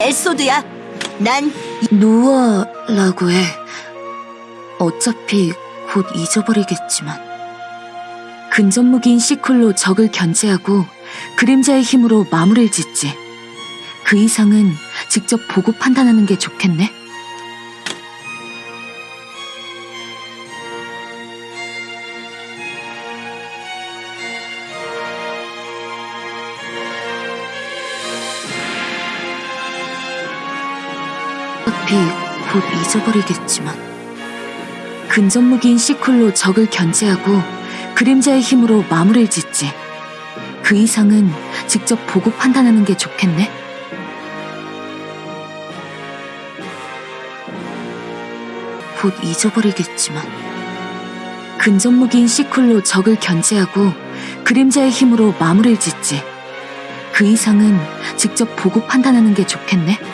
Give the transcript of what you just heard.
엘소드야. 난 노아라고 해. 어차피 곧 잊어버리겠지만. 근접무기인 시쿨로 적을 견제하고 그림자의 힘으로 마무리를 짓지. 그 이상은 직접 보고 판단하는 게 좋겠네. 어차피 곧 잊어버리겠지만. 근접무기인 시쿨로 적을 견제하고 그림자의 힘으로 마무리를 짓지. 그 이상은 직접 보고 판단하는 게 좋겠네. 곧 잊어버리겠지만. 근접무기인 시쿨로 적을 견제하고 그림자의 힘으로 마무리를 짓지. 그 이상은 직접 보고 판단하는 게 좋겠네.